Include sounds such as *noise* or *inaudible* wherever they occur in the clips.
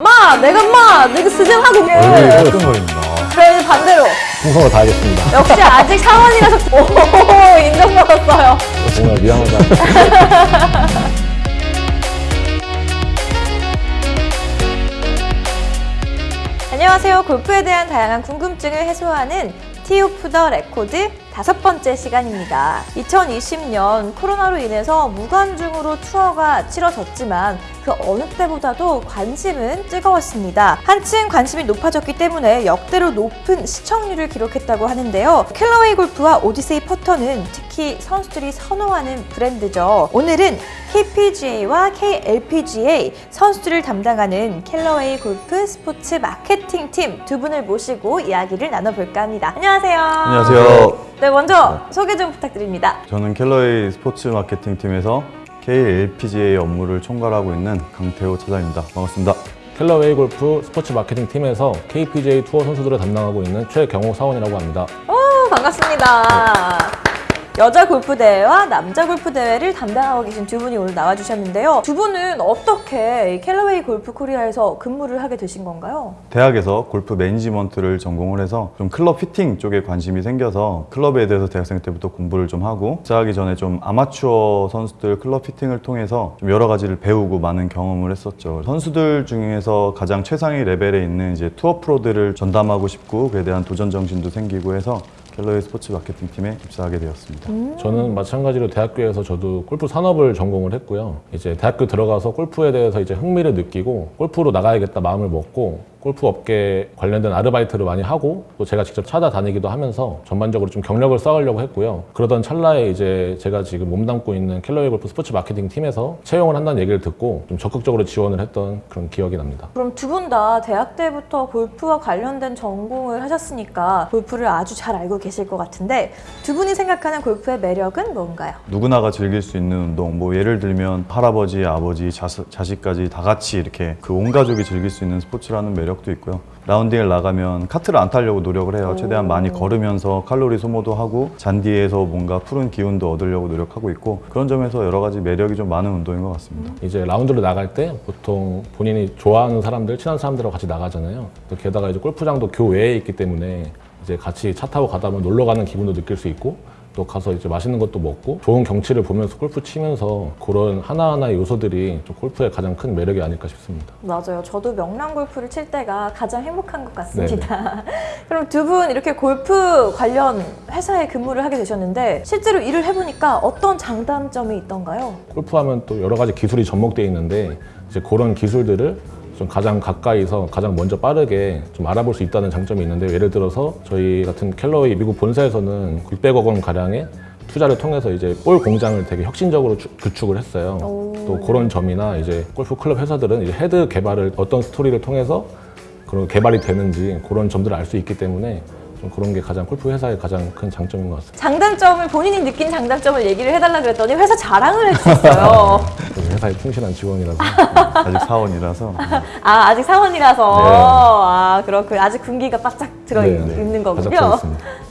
마! 내가 마! 내가 얼굴이 게 끈끈거립니다. 그래 반대로 충성을 다하겠습니다. 역시 아직 사원이라서 오 인정받았어요 정말 미안하다. *laughs* 안녕하세요 골프에 대한 다양한 궁금증을 해소하는 Tee Off the Record 다섯 번째 시간입니다. 2020년 코로나로 인해서 무관중으로 투어가 치러졌지만 그 어느 때보다도 관심은 뜨거웠습니다. 한층 관심이 높아졌기 때문에 역대로 높은 시청률을 기록했다고 하는데요. 캘러웨이 골프와 오디세이 퍼터는 특히 선수들이 선호하는 브랜드죠. 오늘은 KPGA와 KLPGA 선수들을 담당하는 캘러웨이 골프 스포츠 마케팅 팀 두 분을 모시고 이야기를 나눠볼까 합니다. 안녕하세요. 안녕하세요. 네, 먼저 소개 좀 부탁드립니다. 저는 켈러의 스포츠 마케팅 팀에서 KLPGA 업무를 총괄하고 있는 강태호 차장입니다. 반갑습니다. 켈러웨이 골프 스포츠 마케팅 팀에서 KPJ 투어 선수들을 담당하고 있는 최경호 사원이라고 합니다. 오, 반갑습니다. 여자 골프 대회와 남자 골프 대회를 담당하고 계신 두 분이 오늘 나와주셨는데요. 두 분은 어떻게 이 캘러웨이 골프 코리아에서 근무를 하게 되신 건가요? 대학에서 골프 매니지먼트를 전공을 해서 좀 클럽 피팅 쪽에 관심이 생겨서 클럽에 대해서 대학생 때부터 공부를 좀 하고 입사하기 전에 좀 아마추어 선수들 클럽 fitting을 통해서 좀 여러 가지를 배우고 많은 경험을 했었죠. 선수들 중에서 가장 최상위 레벨에 있는 이제 투어 프로들을 전담하고 싶고 그에 대한 도전 정신도 생기고 해서 켈러의 스포츠 마케팅 팀에 입사하게 되었습니다. 저는 마찬가지로 대학교에서 저도 골프 산업을 전공을 했고요. 이제 대학교 들어가서 골프에 대해서 이제 흥미를 느끼고 골프로 나가야겠다 마음을 먹고 골프 업계 관련된 아르바이트를 많이 하고 또 제가 직접 찾아다니기도 하면서 전반적으로 좀 경력을 쌓으려고 했고요. 그러던 찰나에 이제 제가 지금 몸담고 있는 켈러웨이 골프 스포츠 마케팅 팀에서 채용을 한다는 얘기를 듣고 좀 적극적으로 지원을 했던 그런 기억이 납니다. 그럼 두 분 다 대학 때부터 골프와 관련된 전공을 하셨으니까 골프를 아주 잘 알고 계실 것 같은데 두 분이 생각하는 골프의 매력은 뭔가요? 누구나가 즐길 수 있는 운동 뭐 예를 들면 할아버지 아버지 자스, 자식까지 다 같이 이렇게 그 온 가족이 즐길 수 있는 스포츠라는 매력 도 있고요. 라운딩을 나가면 카트를 안 타려고 노력을 해요. 최대한 많이 걸으면서 칼로리 소모도 하고 잔디에서 뭔가 푸른 기운도 얻으려고 노력하고 있고 그런 점에서 여러 가지 매력이 좀 많은 운동인 것 같습니다. 이제 라운드를 나갈 때 보통 본인이 좋아하는 사람들, 친한 사람들하고 같이 나가잖아요. 또 게다가 이제 골프장도 교외에 있기 때문에 이제 같이 차 타고 가다 보면 놀러 가는 기분도 느낄 수 있고 또 가서 이제 맛있는 것도 먹고 좋은 경치를 보면서 골프 치면서 그런 하나하나의 요소들이 좀 골프의 가장 큰 매력이 아닐까 싶습니다. 맞아요. 저도 명랑 골프를 칠 때가 가장 행복한 것 같습니다. *laughs* 그럼 두 분 이렇게 골프 관련 회사에 근무를 하게 되셨는데 실제로 일을 해보니까 어떤 장단점이 있던가요? 골프하면 또 여러 가지 기술이 접목되어 있는데 이제 그런 기술들을 좀 가장 가까이서 가장 먼저 빠르게 좀 알아볼 수 있다는 장점이 있는데 예를 들어서 저희 같은 캘러웨이 미국 본사에서는 600억 원 가량의 투자를 통해서 이제 볼 공장을 되게 혁신적으로 주- 구축을 했어요. 오. 또 그런 점이나 이제 골프 클럽 회사들은 이제 헤드 개발을 어떤 스토리를 통해서 그런 개발이 되는지 그런 점들을 알 수 있기 때문에 좀 그런 게 가장 골프 회사의 가장 큰 장점인 것 같습니다. 장단점을 본인이 느낀 장단점을 얘기를 해달라 그랬더니 회사 자랑을 해주셨어요. *laughs* 회사에 충실한 직원이라서 *laughs* 아직 사원이라서 아 아직 사원이라서 네. 아 그렇군 아직 군기가 바짝 들어 네, 네. 있는 거군요.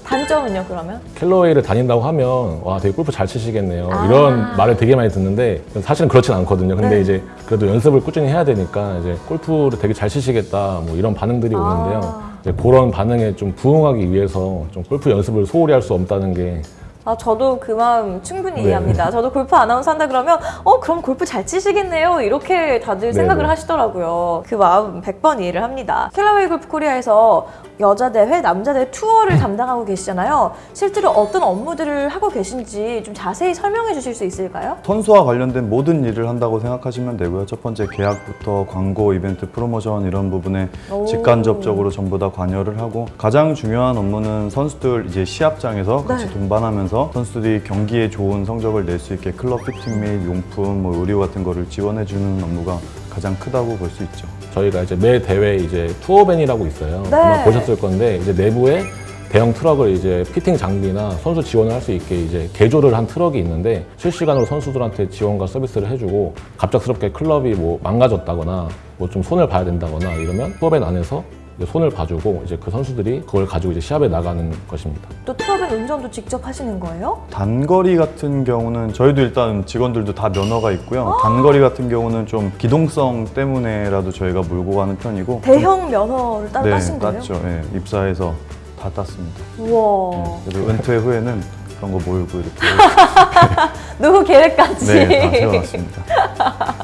단점은요 그러면? 캘러웨이를 다닌다고 하면 와 되게 골프 잘 치시겠네요 아. 이런 말을 되게 많이 듣는데 사실은 그렇진 않거든요 근데 네. 이제 그래도 연습을 꾸준히 해야 되니까 이제 골프를 되게 잘 치시겠다 뭐 이런 반응들이 아. 오는데요 이제 그런 반응에 좀 부응하기 위해서 좀 골프 연습을 소홀히 할 수 없다는 게 아, 저도 그 마음 충분히 네. 이해합니다. 저도 골프 아나운서 한다 그러면, 어, 그럼 골프 잘 치시겠네요. 이렇게 다들 네, 생각을 네. 하시더라고요. 그 마음 100번 이해를 합니다. 캘러웨이 골프 코리아에서 여자 대회, 남자 대회 투어를 담당하고 계시잖아요. 실제로 어떤 업무들을 하고 계신지 좀 자세히 설명해 주실 수 있을까요? 선수와 관련된 모든 일을 한다고 생각하시면 되고요. 첫 번째 계약부터 광고, 이벤트, 프로모션 이런 부분에 오. 직간접적으로 전부 다 관여를 하고 가장 중요한 업무는 선수들 이제 시합장에서 같이 네. 동반하면서 선수들이 경기에 좋은 성적을 낼 수 있게 클럽 피팅 및 용품, 뭐 의류 같은 거를 지원해 주는 업무가 가장 크다고 볼 수 있죠. 저희가 이제 매 대회 이제 tour van이라고 있어요 네. 아마 보셨을 건데 이제 내부에 대형 트럭을 이제 피팅 장비나 선수 지원을 할 수 있게 이제 개조를 한 트럭이 있는데 실시간으로 선수들한테 지원과 서비스를 해주고 갑작스럽게 클럽이 뭐 망가졌다거나 뭐 좀 손을 봐야 된다거나 이러면 tour van 안에서 손을 봐주고 이제 그 선수들이 그걸 가지고 이제 시합에 나가는 것입니다. 또 tour van 운전도 직접 하시는 거예요? 단거리 같은 경우는 저희도 일단 직원들도 다 면허가 있고요. 단거리 같은 경우는 좀 기동성 때문에라도 저희가 몰고 가는 편이고 대형 면허를 따로 따신 거예요? 땄죠. 네, 입사해서 다 땄습니다. 우와. 네, 그리고 은퇴 후에는 그런 거 몰고 이렇게 *laughs* 노후 계획까지. 네, 다 세워놨습니다.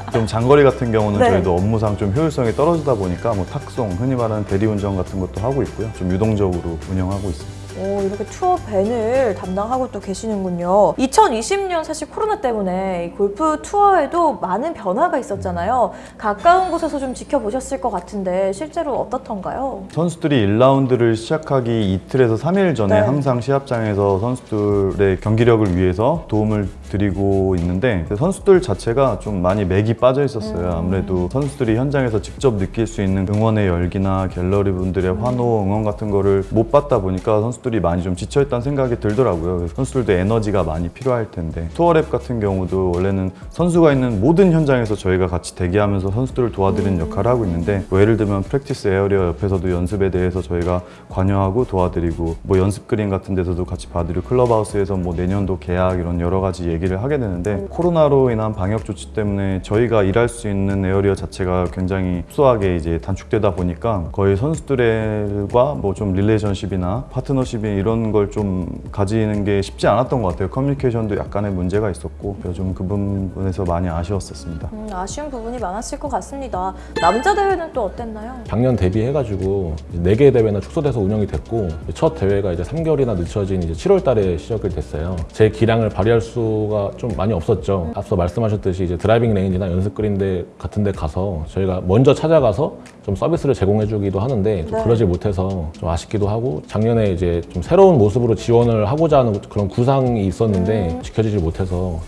*laughs* 좀 장거리 같은 경우는 네. 저희도 업무상 좀 효율성이 떨어지다 보니까 뭐 탁송, 흔히 말하는 대리운전 같은 것도 하고 있고요. 좀 유동적으로 운영하고 있습니다. 오, 이렇게 투어 밴을 담당하고 또 계시는군요. 2020년 사실 코로나 때문에 이 골프 투어에도 많은 변화가 있었잖아요. 가까운 곳에서 좀 지켜보셨을 것 같은데 실제로 어떻던가요? 선수들이 1라운드를 시작하기 이틀에서 3일 전에 네. 항상 시합장에서 선수들의 경기력을 위해서 도움을 드리고 있는데 그 선수들 자체가 좀 많이 맥이 빠져 있었어요. 아무래도 선수들이 현장에서 직접 느낄 수 있는 응원의 열기나 갤러리 분들의 환호, 응원 같은 거를 못 받다 보니까 선수 들이 많이 좀 지쳐있다는 생각이 들더라고요. 선수들도 에너지가 많이 필요할 텐데 투어랩 같은 경우도 원래는 선수가 있는 모든 현장에서 저희가 같이 대기하면서 선수들을 도와드리는 역할을 하고 있는데 뭐 예를 들면 practice area 옆에서도 연습에 대해서 저희가 관여하고 도와드리고 뭐 연습 그린 같은 데서도 같이 봐드리고 클럽하우스에서 뭐 내년도 계약 이런 여러 가지 얘기를 하게 되는데 코로나로 인한 방역 조치 때문에 저희가 일할 수 있는 area 자체가 굉장히 수하게 이제 단축되다 보니까 거의 선수들과 뭐 좀 relationship이나 파트너십 이 이런 걸 좀 가지는 게 쉽지 않았던 것 같아요. 커뮤니케이션도 약간의 문제가 있었고 좀그 부분에서 많이 아쉬웠었습니다. 음, 아쉬운 부분이 많았을 것 같습니다. 남자 대회는 또 어땠나요? 작년 대비해가지고 4개 대회나 축소돼서 운영이 됐고 첫 대회가 이제 3개월이나 늦춰진 이제 7월 달에 시작이 됐어요. 제 기량을 발휘할 수가 좀 많이 없었죠. 앞서 말씀하셨듯이 이제 driving range나 연습 그린 같은 데 가서 저희가 먼저 찾아가서 좀 서비스를 제공해 주기도 하는데 좀 네. 그러지 못해서 좀 아쉽기도 하고 작년에 이제 좀 새로운 모습으로 지원을 하고자 하는 그런 구상이 있었는데 지켜지지 못해서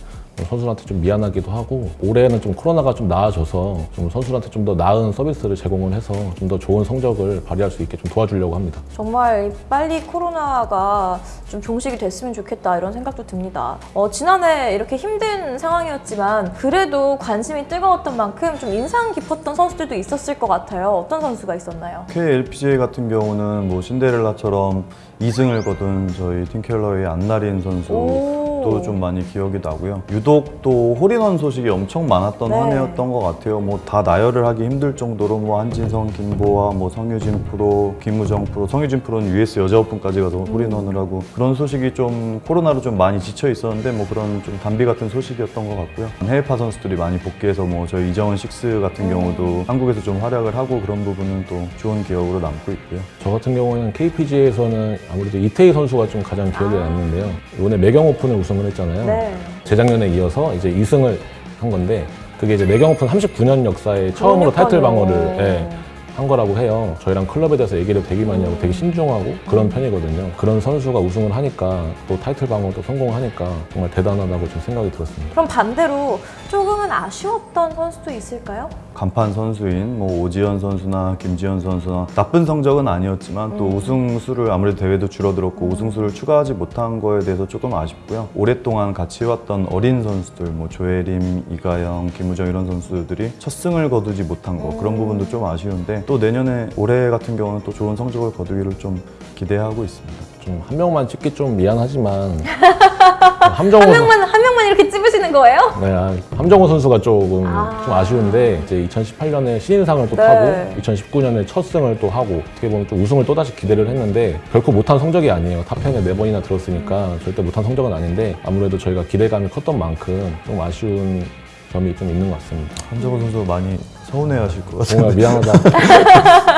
선수들한테 좀 미안하기도 하고 올해는 좀 코로나가 좀 나아져서 좀 선수들한테 좀 더 나은 서비스를 제공을 해서 좀 더 좋은 성적을 발휘할 수 있게 좀 도와주려고 합니다. 정말 빨리 코로나가 좀 종식이 됐으면 좋겠다 이런 생각도 듭니다. 어, 지난해 이렇게 힘든 상황이었지만 그래도 관심이 뜨거웠던 만큼 좀 인상 깊었던 선수들도 있었을 것 같아요. 어떤 선수가 있었나요? KLPGA 같은 경우는 뭐 신데렐라처럼 2승을 거둔 저희 팀켈러의 안나린 선수 도 오. 좀 많이 기억이 나고요. 유독 또 홀인원 소식이 엄청 많았던 네. 한 해였던 것 같아요. 뭐 다 나열을 하기 힘들 정도로 뭐 한진성, 김보아, 뭐 성유진 프로, 김우정 프로, 성유진 프로는 US 여자 오픈까지 가서 홀인원을 하고 그런 소식이 좀 코로나로 좀 많이 지쳐 있었는데 뭐 그런 좀 단비 같은 소식이었던 것 같고요. 해외파 선수들이 많이 복귀해서 뭐 저희 이정은 식스 같은 경우도 한국에서 좀 활약을 하고 그런 부분은 또 좋은 기억으로 남고 있고요. 저 같은 경우는 KPGA에서는 아무래도 이태희 선수가 좀 가장 기억에 남는데요. 이번에 매경 오픈을 우승 을 했잖아요. 네. 재작년에 이어서 이제 2승을 한 건데 그게 이제 매경 오픈 39년 역사에 처음으로 타이틀. 방어를 예, 한 거라고 해요. 저희랑 클럽에 대해서 얘기를 되게 많이 하고 되게 신중하고 그런 편이거든요. 그런 선수가 우승을 하니까 또 타이틀 방어도 성공하니까 정말 대단하다고 좀 생각이 들었습니다. 그럼 반대로 조금은 아쉬웠던 선수도 있을까요? 간판 선수인 뭐 오지현 선수나 김지현 선수나 나쁜 성적은 아니었지만 또 우승 수를 아무래도 대회도 줄어들었고 우승 수를 추가하지 못한 거에 대해서 조금 아쉽고요. 오랫동안 같이 해왔던 어린 선수들 뭐 조혜림, 이가영, 김우정 이런 선수들이 첫 승을 거두지 못한 거 그런 부분도 좀 아쉬운데 또 내년에 올해 같은 경우는 또 좋은 성적을 거두기를 좀 기대하고 있습니다. 좀 한 명만 찍기 좀 미안하지만 *laughs* 함정우 한 선- 명만 이렇게 찝으시는 거예요? 네, 아, 함정우 선수가 조금 아. 좀 아쉬운데 이제 2018년에 신인상을 또 네. 타고 2019년에 첫 승을 또 하고 어떻게 보면 좀 우승을 또 다시 기대를 했는데 결코 못한 성적이 아니에요. top 10에 네 번이나 들었으니까 절대 못한 성적은 아닌데 아무래도 저희가 기대감이 컸던 만큼 좀 아쉬운 점이 좀 있는 것 같습니다. 함정우 선수 많이 서운해하실 것 같아요. 정말 미안하다. *laughs*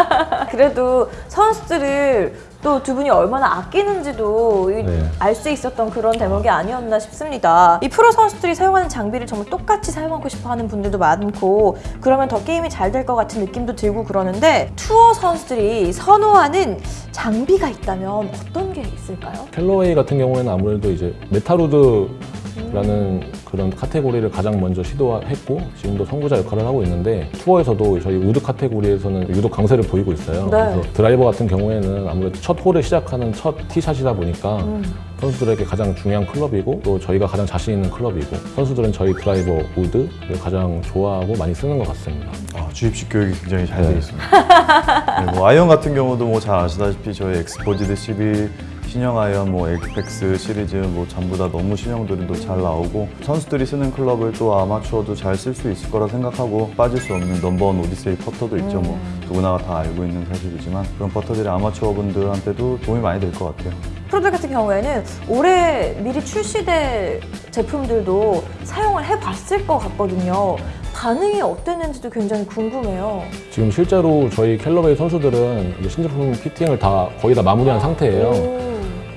그래도 선수들을 또 두 분이 얼마나 아끼는지도 네. 알 수 있었던 그런 대목이 아니었나 싶습니다. 이 프로 선수들이 사용하는 장비를 정말 똑같이 사용하고 싶어 하는 분들도 많고 그러면 더 게임이 잘 될 것 같은 느낌도 들고 그러는데 투어 선수들이 선호하는 장비가 있다면 어떤 게 있을까요? 캘러웨이 같은 경우에는 아무래도 이제 메탈우드라는 그런 카테고리를 가장 먼저 시도했고 지금도 선구자 역할을 하고 있는데 투어에서도 저희 우드 카테고리에서는 유독 강세를 보이고 있어요. 네. 그래서 드라이버 같은 경우에는 아무래도 첫 홀을 시작하는 첫 티샷이다 보니까 음. 선수들에게 가장 중요한 클럽이고 또 저희가 가장 자신 있는 클럽이고 선수들은 저희 드라이버 우드를 가장 좋아하고 많이 쓰는 것 같습니다. 아, 주입식 교육이 굉장히 잘 네. 되어 있습니다. 네, 뭐 아이언 같은 경우도 뭐 잘 아시다시피 저희 엑스포지드 11 신형 아이언, 뭐 Apex 시리즈 뭐 전부 다 너무 신형들도 잘 나오고 선수들이 쓰는 클럽을 또 아마추어도 잘 쓸 수 있을 거라 생각하고 빠질 수 없는 넘버원 오디세이 퍼터도 있죠. 뭐 누구나가 다 알고 있는 사실이지만 그런 퍼터들이 아마추어 분들한테도 도움이 많이 될 것 같아요. 프로들 같은 경우에는 올해 미리 출시될 제품들도 사용을 해봤을 것 같거든요. 반응이 어땠는지도 굉장히 궁금해요. 지금 실제로 저희 캘러웨이 선수들은 이제 신제품 피팅을 다 거의 다 마무리한 상태예요. 오.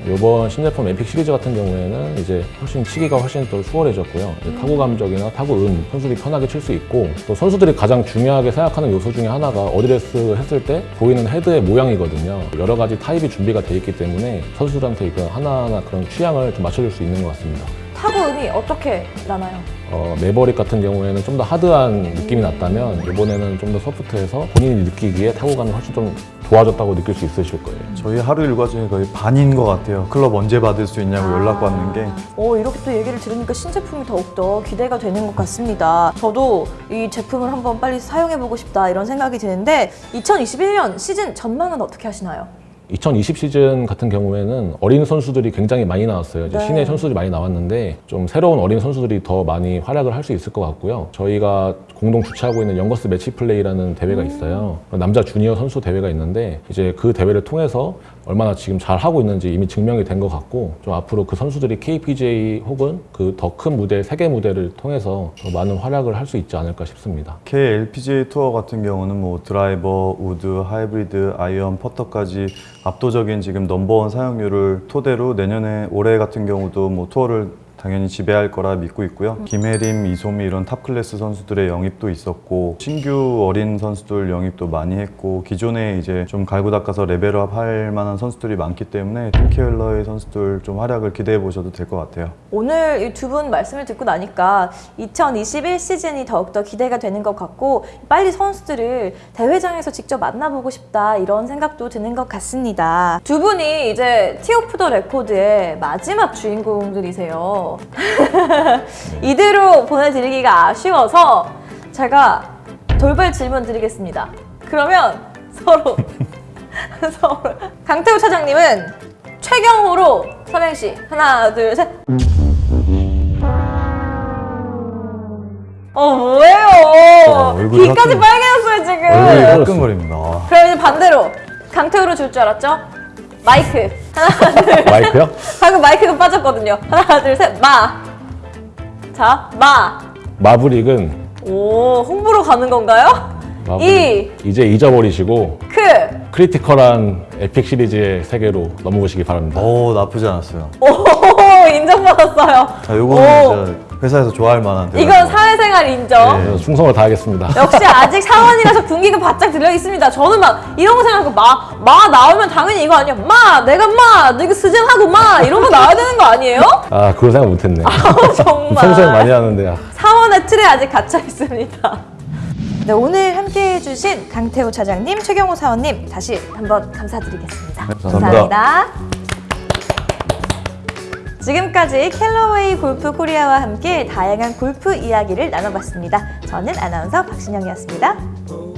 이번 신제품 에픽 시리즈 같은 경우에는 이제 훨씬 치기가 훨씬 더 수월해졌고요. 이제 타구감적이나 타구 음 선수들이 편하게 칠 수 있고 또 선수들이 가장 중요하게 생각하는 요소 중에 하나가 어드레스 했을 때 보이는 헤드의 모양이거든요. 여러 가지 타입이 준비가 돼 있기 때문에 선수들한테 이거 하나하나 그런 취향을 좀 맞춰줄 수 있는 것 같습니다. 타구 음이 어떻게 나나요? 어, 매버릭 같은 경우에는 좀 더 하드한 느낌이 났다면 이번에는 좀 더 소프트해서 본인이 느끼기에 타구감이 훨씬 좀 좋아졌다고 느낄 수 있으실 거예요. 저희 하루 일과 중에 거의 반인 것 같아요. 클럽 언제 받을 수 있냐고 연락 받는 게 어, 이렇게 또 얘기를 들으니까 신제품이 더욱더 기대가 되는 것 같습니다. 저도 이 제품을 한번 빨리 사용해보고 싶다 이런 생각이 드는데 2021년 시즌 전망은 어떻게 하시나요? 2020 시즌 같은 경우에는 어린 선수들이 굉장히 많이 나왔어요. 이제 네. 신의 선수들이 많이 나왔는데 좀 새로운 어린 선수들이 더 많이 활약을 할 수 있을 것 같고요. 저희가 공동 주최하고 있는 영거스 매치 플레이라는 대회가 있어요. 남자 주니어 선수 대회가 있는데 이제 그 대회를 통해서 얼마나 지금 잘 하고 있는지 이미 증명이 된 것 같고 좀 앞으로 그 선수들이 KLPGA 혹은 그 더 큰 무대 세계 무대를 통해서 더 많은 활약을 할 수 있지 않을까 싶습니다. KLPGA 투어 같은 경우는 뭐 드라이버, 우드, 하이브리드, 아이언, 퍼터까지 압도적인 지금 넘버원 사용률을 토대로 내년에 올해 같은 경우도 뭐 투어를 당연히 지배할 거라 믿고 있고요. 김해림, 이소미 이런 top class 선수들의 영입도 있었고 신규 어린 선수들 영입도 많이 했고 기존에 이제 좀 갈고 닦아서 레벨업 할 만한 선수들이 많기 때문에 팀 캘러웨이 선수들 좀 활약을 기대해 보셔도 될 것 같아요. 오늘 이 두 분 말씀을 듣고 나니까 2021 시즌이 더욱더 기대가 되는 것 같고 빨리 선수들을 대회장에서 직접 만나보고 싶다 이런 생각도 드는 것 같습니다. 두 분이 이제 Tee Off the Record의 마지막 주인공들이세요. *laughs* 이대로 보내드리기가 아쉬워서 제가 돌발 질문 드리겠습니다. 그러면 서로 *laughs* 서로 강태우 차장님은 최경호로 삼행시 하나 둘 셋. 어 뭐예요? 어, 귀까지 빨개졌어요 지금. 얼굴이 화끈거립니다. 와. 그럼 이제 반대로 강태우로 줄 줄 알았죠? 마이크 하나 둘. 마이크요? 방금 마이크가 빠졌거든요. 하나 둘 셋. 마. 자 마. 마브릭은 오 홍보로 가는 건가요? 매버릭 이. 이제 잊어버리시고 크. critical한 에픽 시리즈의 세계로 넘어오시기 바랍니다. 오 나쁘지 않았어요. 오 *laughs* 인정받았어요. 자, 오. 요거는 진짜 회사에서 좋아할 만한 대화. 이건 사회생활 인정. 네. 충성을 다하겠습니다. 역시 아직 사원이라서 군기가 바짝 들려 있습니다. 저는 막 이런 거 생각하고 마, 마 나오면 당연히 이거 아니야. 마, 내가 마, 내가 서장하고 마 이런 거 나와야 되는 거 아니에요? 아, 그걸 생각 못했네. 정말. *laughs* 평소에 많이 하는데 아, 사원의 틀에 아직 갇혀 있습니다. 네, 오늘 함께 해 주신 강태호 차장님, 최경호 사원님 다시 한번 감사드리겠습니다. 네, 감사합니다. 지금까지 캘러웨이 골프 코리아와 함께 다양한 골프 이야기를 나눠봤습니다. 저는 아나운서 박신영이었습니다.